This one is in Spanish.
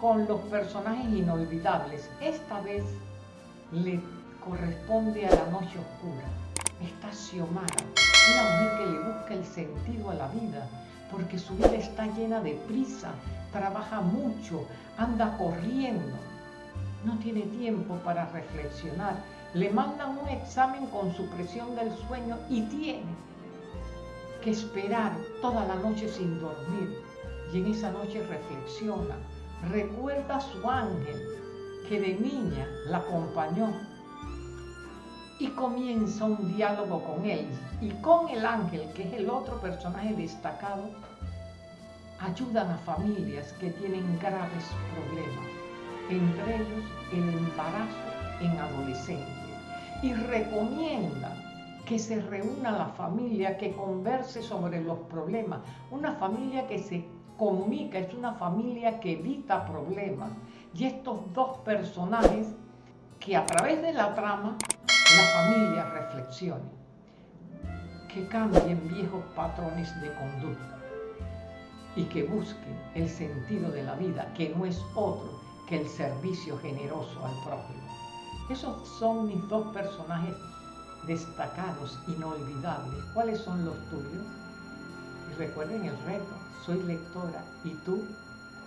con los personajes inolvidables. Esta vez le corresponde a la noche oscura. Está Xiomara, una mujer que le busca el sentido a la vida, porque su vida está llena de prisa, trabaja mucho, anda corriendo, no tiene tiempo para reflexionar. Le mandan un examen con su presión del sueño y tiene que esperar toda la noche sin dormir. Y en esa noche reflexiona, recuerda a su ángel que de niña la acompañó. Y comienza un diálogo con él y con el ángel, que es el otro personaje destacado, ayudan a familias que tienen graves problemas, entre ellos el embarazo en adolescentes, y recomienda que se reúna la familia, que converse sobre los problemas, una familia que se comunica, es una familia que evita problemas. Y estos dos personajes que a través de la trama la familia reflexione, que cambien viejos patrones de conducta y que busquen el sentido de la vida, que no es otro que el servicio generoso al prójimo. Esos son mis dos personajes destacados, inolvidables. ¿Cuáles son los tuyos? Y recuerden el reto, soy lectora y tú